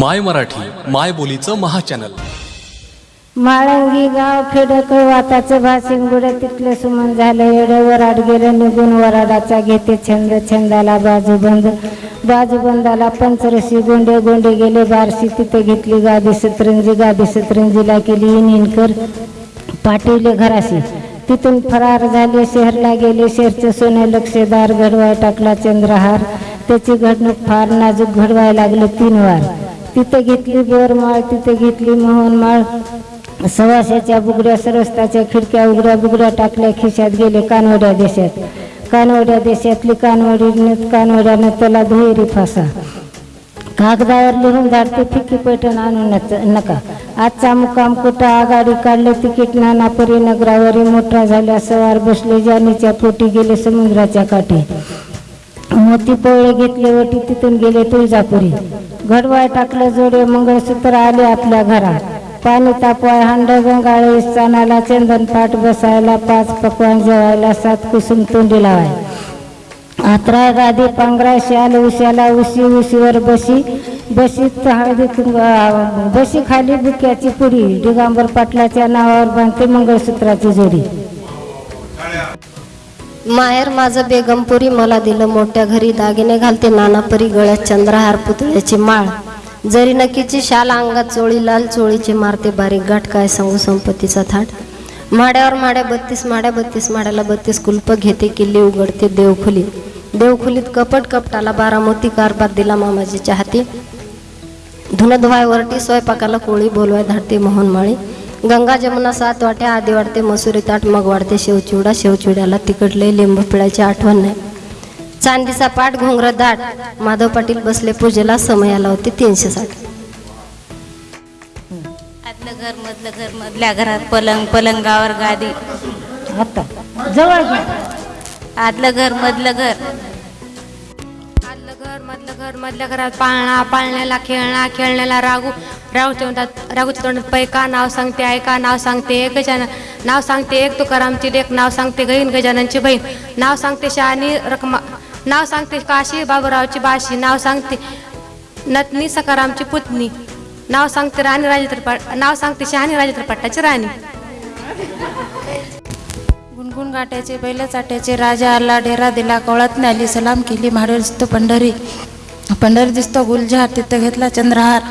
माय मराठी माय बोलीचं महाचॅनल. माळंगी गाव फेडक वाताचं भाषण गुडं तिथलं सुमन झालं एवढं वराड गेलं निघून वराडाचा घेते छंद छंदाला बाजू बाजूबंदाला पंचरशी गोंडे गोंडे गेले बारशी तिथे घेतली गादी सतरंजी गादी सतरंजीला केली इनकर पाठवले घराशी. तिथून फरार झाले शहरला गेले शहरचं सोने लक्षदार घडवाय टाकला चंद्रहार. त्याची घडणूक फार नाजूक घडवाय लागले तीन वार. तिथे घेतली बोरमाळ तिथे घेतली मोहनमाळ. सवाशाच्या बुगड्या सरस्ताच्या खिडक्या उघड्या बुगड्या टाकल्या खिशात गेले कानवड्या देशात. कानवड्या देशातली कानवडी कानवड्यानं त्याला दुहेरी फासा. कागदावर लिहून धाडते फिकी पैठण आणू नका. आजचा मुक्काम कुठं? आघाडी काढले तिकीट नानापरी नगरावरी मोठा झाल्या सवार बसले जानीच्या पोटी गेले समुद्राच्या काठी. मोती पोळे घेतले वटी तिथून गेले तुळजापुरी. घडवाय टाकलं जोडे मंगळसूत्र आले आपल्या घरात. पाणी तापवाय हांड गंगाळे सणाला चंदन पाठ बसायला पाच पकवान जेवायला सात कुसुम तोंडी लावाय. आत्रा गादी पांघरा शाल उशाला उशी उशीवर बशी. बशीत हळदी बशी खाली बुक्याची पुरी. दिगांबर पाटलाच्या नावावर बांधते मंगळसूत्राची जोडी. माहेर माझं बेगमपुरी मला दिलं मोठ्या घरी दागिने घालते नानापरी गळ्यात चंद्रहार पुतळ्याची माळ. जरी नकीची शाल अंगात चोळी लाल चोळीची मारते बारीक गाठ काय सांगू संपत्तीचा थाट? माड्यावर माड्या बत्तीस माड्या बत्तीस माड्याला बत्तीस कुलप घेते किल्ली उघडते देवखुली. देवखुलीत कपट कपटाला बारामती कारभार दिला मामाजीच्या हाती. धुनधवाय वरटी स्वयंपाकाला कोळी बोलवाय धाडते मोहनमाळी. गंगा जमुना सात वाट्या आधी वाढते मसुरी ताट मग वाढते शेवचिवडा शेवचिवड्याला तिकडले लिंबू पिळायची आठवण नाही. चांदीचा पाठ घोंगर दाट माधव पाटील बसले पूजेला समयाला होते तीनशे साठ. आतलं घर मधलं घर मधल्या घरात पलंग पलंगावर गादी. आता? जवळ आतलं घर मधलं घर. घर मधल्या घरात पाळणा पाळण्याला खेळणा खेळण्याला रागू. रागू तोंडात रागूच्या तोंडात पैका नाव सांगते ऐका नाव सांगते एक गजानन. नाव सांगते एक तुकारामची लेख नाव सांगते गहीन गजाननची बहीण. नाव सांगते शहाणी रकमा नाव सांगते काशी बाबूरावची बाशी. नाव सांगते नतनी सकारामची पुतणी. नाव सांगते राणी राजेंद्र नाव सांगते शहाणी राजेंद्र पट्टाची राणी. गुणगुण गाठ्याचे बैल चाट्याचे राजा आला डेरा दिला कवळात आली सलाम केली म्हाडे दिसतो पंढरी. पंढर दिसतो गुलजार तिथं घेतला चंद्रहार.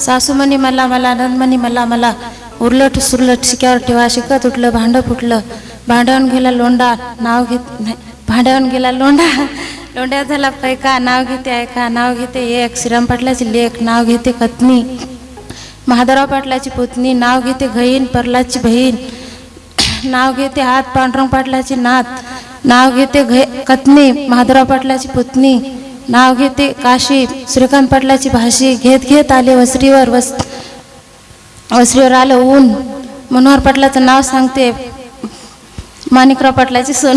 सासूमणी मला मला नंदमणी मला मला. उरलट सुरलट शिक्यावर ठेवा शिकत उठलं भांडं फुटलं. भांड्याहून गेला लोंडा नाव घेत नाही. भांड्याहून गेला लोंडा लोंड्यात झाला पैका नाव घेते ऐका नाव घेते एक. श्रीराम पाटलाची लेख नाव घेते कत्नी महादेवराव पाटलाची पुतणी नाव घेते घईन परलाची बहीण. नाव घेते हात पांडुरंग पाटलाची नात. नाव घेते घे कत्नी महादेवराव पाटलाची पुतणी. नाव घेते काशी श्रीकांत पाटलाची भाशी घेत घेत आले वसरीवर वस वसरीवर आलं ऊन. मनोहर पाटलाचं नाव सांगते माणिकराव पाटलाची सोन.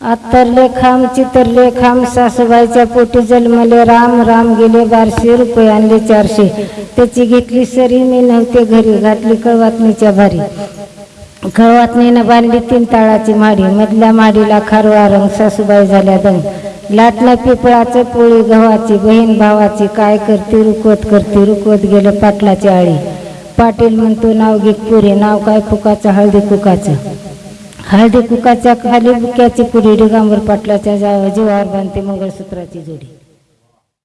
आतरले खांब चितरले खांब सासूबाईच्या पोटी जन्मले राम राम गेले बारशे रुपये आणले चारशे. त्याची घेतली सरी मी नव्हते घरी घातली कळवातणीच्या भारी. खळवातनीनं बांधली तीन ताळाची माडी. मधल्या माडीला खारवा रंग सासूबाई झाल्या दंग. लाटणं पिपळाचं पोळी गव्हाची बहीण भावाची काय करते रुकवत करते रुकवत गेलं पाटलाची आळी. पाटील म्हणतो नाव घे पुरे नाव काय कुकाचं हळदी कुकाचं हळदी कुकाच्या खाली बुक्याची पुरी डिगांबर पाटलाच्या जीवावर बांधते मंगळसूत्राची जोडी.